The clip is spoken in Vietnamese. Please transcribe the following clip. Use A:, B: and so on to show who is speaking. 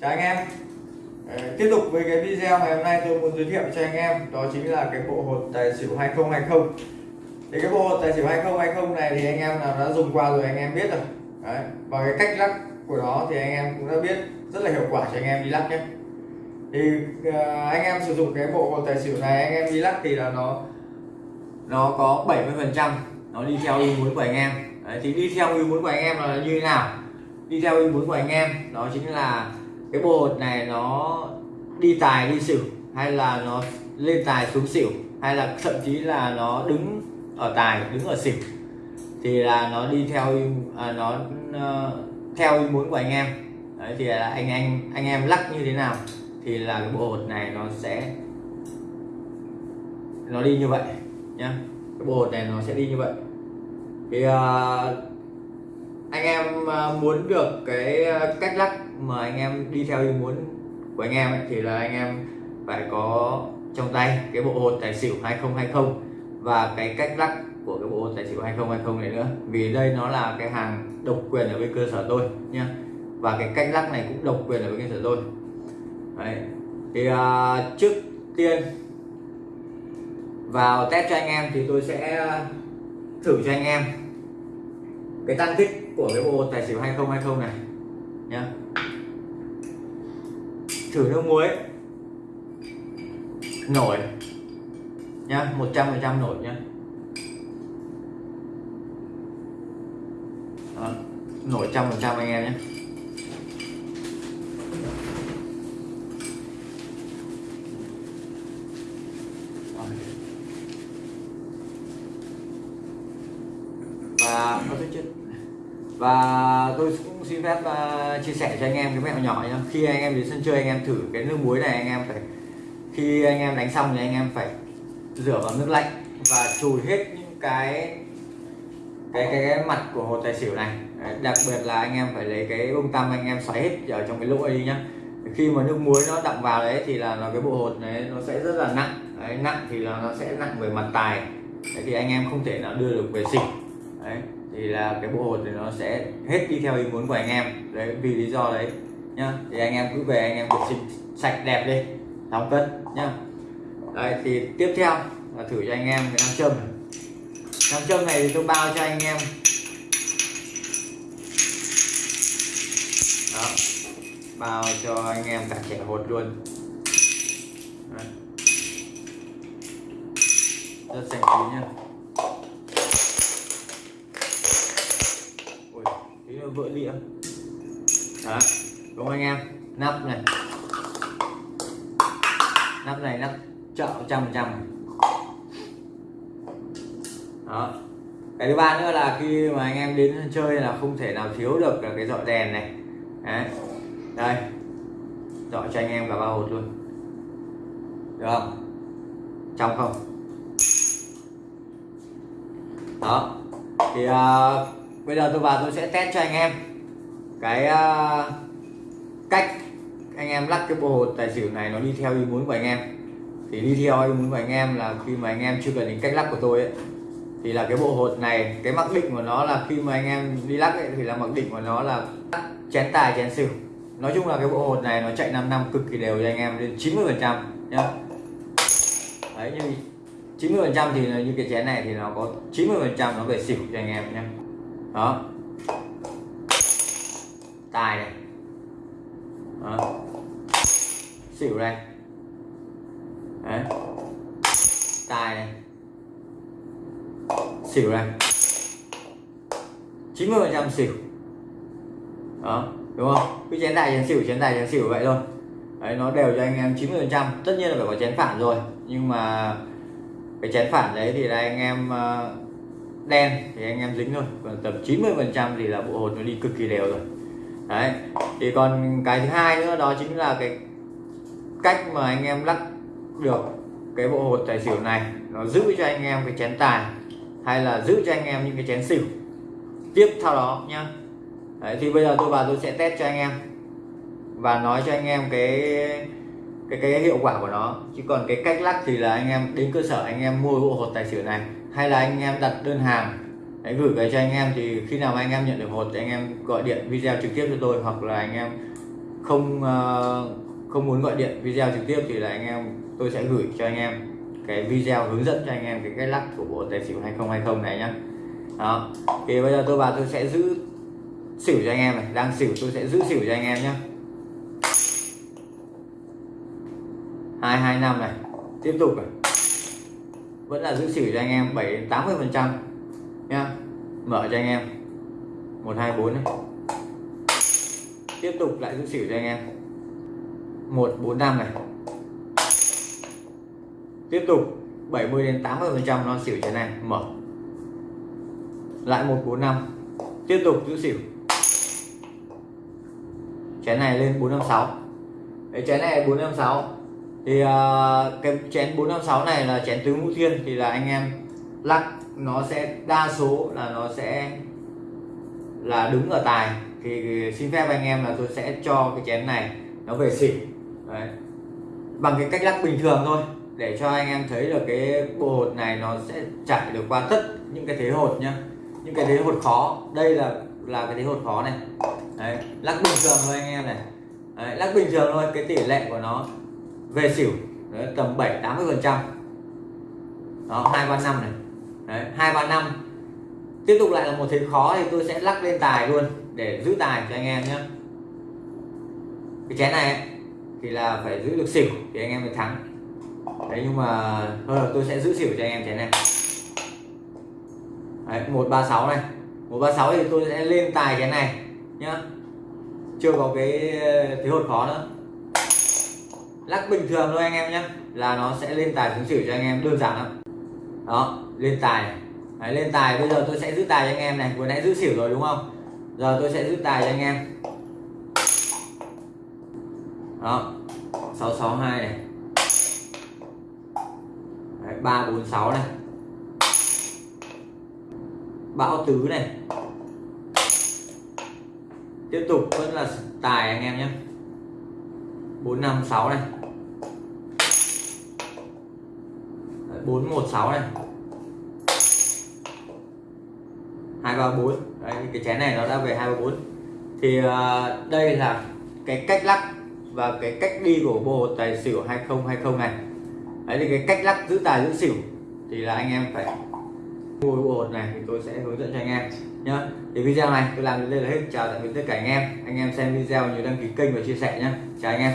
A: chào anh em. Ờ, tiếp tục với cái video ngày hôm nay tôi muốn giới thiệu cho anh em đó chính là cái bộ hột tài xỉu 2020 thì cái bộ hột tài xỉu 2020 này thì anh em nào đã dùng qua rồi anh em biết rồi. Đấy. và cái cách lắc của nó thì anh em cũng đã biết rất là hiệu quả cho anh em đi lắc nhé. Thì uh, anh em sử dụng cái bộ hột tài xỉu này anh em đi lắc thì là nó nó có 70 phần trăm nó đi theo ý muốn của anh em. Đấy, thì đi theo ý muốn của anh em là như thế nào? Đi theo ý muốn của anh em đó chính là cái bộ hột này nó đi tài đi xỉu hay là nó lên tài xuống xỉu hay là thậm chí là nó đứng ở tài đứng ở xỉu thì là nó đi theo à, nó uh, theo ý muốn của anh em. Đấy, thì là anh anh anh em lắc như thế nào thì là cái bộ hột này nó sẽ nó đi như vậy nhá. Cái bộ hột này nó sẽ đi như vậy. Thì uh, anh em ờ, muốn được cái ờ, cách lắc mà anh em đi theo ý muốn của anh em ấy, thì là anh em phải có trong tay cái bộ hột tài xỉu 2020 và cái cách lắc của cái bộ hột tài xỉu 2020 này nữa. Vì đây nó là cái hàng độc quyền ở bên cơ sở tôi nha và cái cách lắc này cũng độc quyền ở bên cơ sở tôi. Đấy. thì uh, trước tiên vào test cho anh em thì tôi sẽ thử cho anh em cái tăng tích của cái bộ tài xỉu 2020 này. Nhá. Thử nước muối. Nổi. Nhá 100% nổi nhá. Đó. nổi trăm phần trăm anh em nhé và có tôi và tôi cũng xin phép uh, chia sẻ cho anh em cái mẹo nhỏ nhá. Khi anh em đến sân chơi anh em thử cái nước muối này anh em phải khi anh em đánh xong thì anh em phải rửa vào nước lạnh và chùi hết những cái cái cái, cái mặt của hồ tài xỉu này. Đặc biệt là anh em phải lấy cái bông tăm anh em xoáy hết ở trong cái lỗ ấy đi nhá. Khi mà nước muối nó đọng vào đấy thì là nó cái bộ hột này nó sẽ rất là nặng. Đấy, nặng thì là nó sẽ nặng về mặt tài. Đấy, thì anh em không thể nào đưa được về xỉu. Đấy thì là cái bộ hột thì nó sẽ hết đi theo ý muốn của anh em. Đấy, vì lý do đấy, nhá. Thì anh em cứ về, anh em vệ sinh sạch đẹp đi đóng cân, nhá. Đấy, thì tiếp theo là thử cho anh em cái nam châm. Nam châm này thì tôi bao cho anh em. Đó, bao cho anh em cả trẻ hột luôn. Đấy. rất xanh chín nhá. Vỡ đĩa đó đúng không anh em. Nắp này. Nắp này nắp chợ trăm trăm. Đó. Cái thứ ba nữa là khi mà anh em đến chơi là không thể nào thiếu được là cái dọi đèn này. Đấy. Đây. Dọi cho anh em cả ba hột luôn. Được không? Trong không? Đó. Thì uh, bây giờ tôi vào tôi sẽ test cho anh em cái uh, cách anh em lắc cái bộ hột tài xỉu này nó đi theo ý muốn của anh em. Thì đi theo ý muốn của anh em là khi mà anh em chưa cần đến cách lắc của tôi ấy thì là cái bộ hột này cái mặc định của nó là khi mà anh em đi lắc ấy, thì là mặc định của nó là chén tài chén xỉu. Nói chung là cái bộ hột này nó chạy 5 năm cực kỳ đều cho anh em đến 90 phần trăm nhá. Đấy như 90 phần trăm thì như cái chén này thì nó có 90 phần trăm nó về xỉu cho anh em nhé đó. Tài này. Đó. xỉu đây đấy. Tài này. Xỉu đây 90 phần trăm xỉu. Đó đúng không? Cái chén tài chén xỉu chén tài chén xỉu vậy thôi. Đấy nó đều cho anh em 90 phần trăm tất nhiên là phải có chén phản rồi. Nhưng mà cái chén phản đấy thì là anh em uh, đen thì anh em dính thôi. Còn tầm 90 phần trăm thì là bộ hột nó đi cực kỳ đều rồi. Đấy. Thì còn cái thứ hai nữa đó chính là cái cách mà anh em lắc được cái bộ hột tài xỉu này. Nó giữ cho anh em cái chén tài hay là giữ cho anh em những cái chén xỉu. Tiếp theo đó nhá. Đấy, thì bây giờ tôi vào tôi sẽ test cho anh em và nói cho anh em cái cái cái hiệu quả của nó chứ còn cái cách lắc thì là anh em đến cơ sở anh em mua bộ hột tài xỉu này hay là anh em đặt đơn hàng hãy gửi về cho anh em thì khi nào anh em nhận được hột thì anh em gọi điện video trực tiếp cho tôi hoặc là anh em không không muốn gọi điện video trực tiếp thì là anh em tôi sẽ gửi cho anh em cái video hướng dẫn cho anh em cái cách lắc của bộ tài xỉu 2020 này nhá đó thì bây giờ tôi vào tôi sẽ giữ xỉu cho anh em này đang xỉu tôi sẽ giữ xỉu cho anh em nhé hai hai năm này. Tiếp tục này vẫn là giữ xỉu cho anh em 7 đến 80 phần trăm nhá. Mở cho anh em. 124 này. Tiếp tục lại giữ xỉu cho anh em. 145 này. Tiếp tục 70 đến 80 phần trăm nó xỉu trên này mở. Lại 145 tiếp tục giữ xỉu. Chén này lên 456 cái chén này 456 thì uh, cái chén 456 này là chén tứ ngũ thiên thì là anh em lắc nó sẽ đa số là nó sẽ là đứng ở tài thì xin phép anh em là tôi sẽ cho cái chén này nó về xỉu Đấy. bằng cái cách lắc bình thường thôi để cho anh em thấy được cái bộ hột này nó sẽ chạy được qua tất những cái thế hột nhá những cái thế hột khó đây là là cái thế hột khó này Đấy. lắc bình thường thôi anh em này Đấy. lắc bình thường thôi cái tỷ lệ của nó về xỉu. Đấy. tầm 7 80 phần trăm. Đó hai ba năm này. Đấy. hai ba năm. Tiếp tục lại là một thế khó thì tôi sẽ lắc lên tài luôn để giữ tài cho anh em nhé. Cái chén này thì là phải giữ được xỉu thì anh em mới thắng. Đấy nhưng mà hơn tôi sẽ giữ xỉu cho anh em chén này. Đấy, 136 này. 136 thì tôi sẽ lên tài chén này nhá. Chưa có cái ờ, thế hột khó nữa lắc bình thường thôi anh em nhé là nó sẽ lên tài xuống xỉu cho anh em đơn giản lắm. Đó lên tài Đấy, lên tài bây giờ tôi sẽ giữ tài cho anh em này. Vừa nãy giữ xỉu rồi đúng không? Giờ tôi sẽ giữ tài cho anh em. Đó 662 này. Đấy, 346 này. Bão tứ này. Tiếp tục vẫn là tài anh em nhé 456 này. Đấy, 416 này. 234 Đấy, cái chén này nó đã về 234 thì uh, đây là cái cách lắc và cái cách đi của bộ tài xỉu 2020 này. Đấy thì cái cách lắc giữ tài giữ xỉu thì là anh em phải mua bộ hột này thì tôi sẽ hướng dẫn cho anh em nhá. Thì video này tôi làm đến đây là hết. Chào tạm biệt tất cả anh em. Anh em xem video nhớ đăng ký kênh và chia sẻ nhé chào anh em.